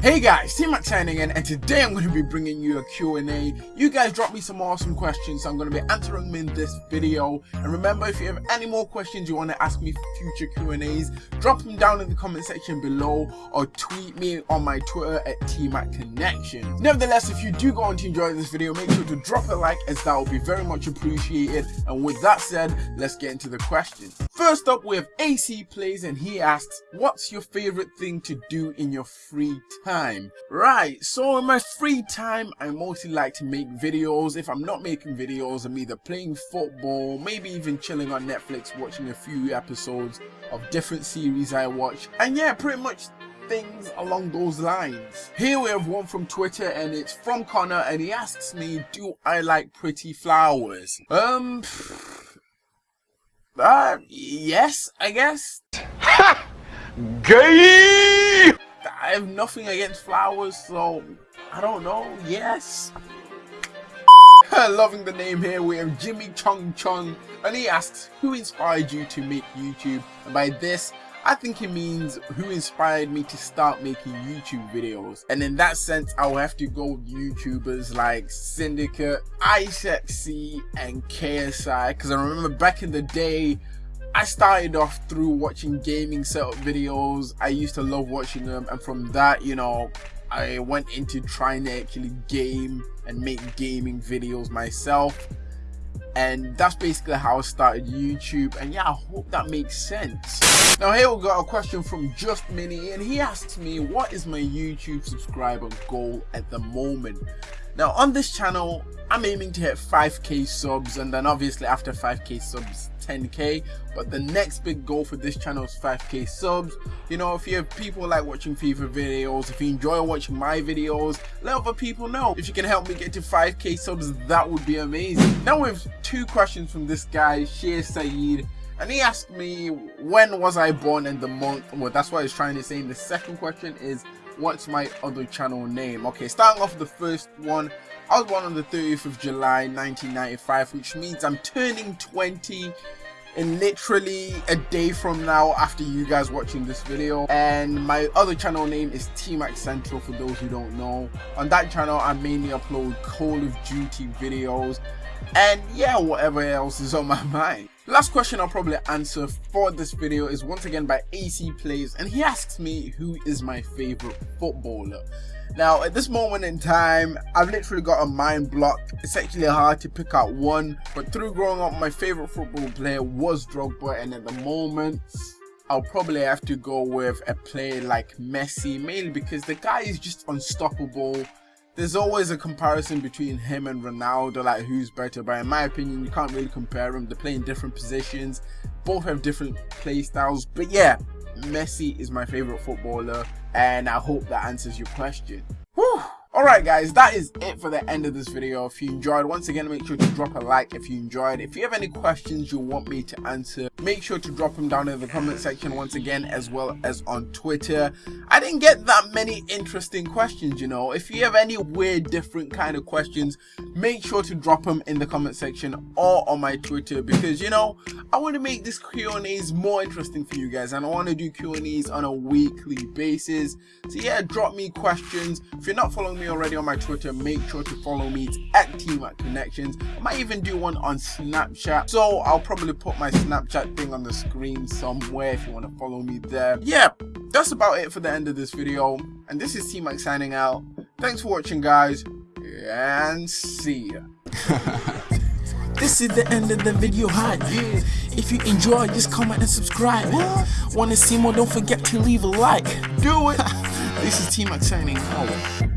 Hey guys, T-Mac signing in and today I'm going to be bringing you a Q&A. You guys dropped me some awesome questions so I'm going to be answering them in this video. And remember if you have any more questions you want to ask me for future Q&As, drop them down in the comment section below or tweet me on my Twitter at T-Mac Connections. Nevertheless, if you do go on to enjoy this video, make sure to drop a like as that will be very much appreciated. And with that said, let's get into the questions. First up we have AC Plays and he asks, what's your favorite thing to do in your free time? Time right so in my free time i mostly like to make videos if i'm not making videos i'm either playing football maybe even chilling on netflix watching a few episodes of different series i watch and yeah pretty much things along those lines. Here we have one from Twitter and it's from Connor and he asks me, do I like pretty flowers? Um, uh, yes, I guess. Ha! Gay! I have nothing against flowers, so I don't know. Yes. Loving the name here, we have Jimmy Chung Chung, and he asks, who inspired you to make YouTube? And by this, I think he means who inspired me to start making YouTube videos. And in that sense, I will have to go with YouTubers like Syndicate, IceXC, and KSI. Because I remember back in the day, I started off through watching gaming setup videos. I used to love watching them and from that, you know, I went into trying to actually game and make gaming videos myself. And that's basically how I started YouTube. And yeah, I hope that makes sense. Now here we got a question from Just Mini and he asks me, what is my YouTube subscriber goal at the moment? Now on this channel, I'm aiming to hit 5k subs and then obviously after 5k subs 10k but the next big goal for this channel is 5k subs. You know if you have people like watching FIFA videos if you enjoy watching my videos let other people know. If you can help me get to 5k subs that would be amazing. Now we have two questions from this guy Shea Saeed and he asked me when was I born and the month? Well that's what he's trying to say. And the second question is what's my other channel name? Okay starting off the first one. I was born on the 30th of July 1995 which means I'm turning 20 in literally a day from now after you guys watching this video. And my other channel name is T-Mac Central for those who don't know. On that channel I mainly upload Call of Duty videos. And yeah whatever else is on my mind last question i'll probably answer for this video is once again by ac plays and he asks me who is my favorite footballer. Now at this moment in time i've literally got a mind block. It's actually hard to pick out one but through growing up my favorite football player was drogba and at the moment I'll probably have to go with a player like Messi mainly because the guy is just unstoppable there's always a comparison between him and Ronaldo, like who's better. But in my opinion, you can't really compare them. They're playing different positions. Both have different play styles. But yeah, Messi is my favorite footballer. And I hope that answers your question. Whew. Alright guys, that is it for the end of this video. If you enjoyed, once again make sure to drop a like if you enjoyed. If you have any questions you want me to answer, make sure to drop them down in the comment section once again as well as on Twitter. I didn't get that many interesting questions, you know. If you have any weird different kind of questions, make sure to drop them in the comment section or on my Twitter because you know, I want to make this Q&As more interesting for you guys and I want to do Q&As on a weekly basis. So yeah, drop me questions. If you're not following me already on my Twitter, make sure to follow me. It's at T-Mac Connections. I might even do one on Snapchat. So I'll probably put my Snapchat thing on the screen somewhere if you want to follow me there. Yeah, that's about it for the end of this video. And this is T-Mac signing out. Thanks for watching, guys. And see ya. This is the end of the video hype. Yeah. If you enjoy, just comment and subscribe. Wanna see more? Don't forget to leave a like. Do it. this is T-Mac signing out.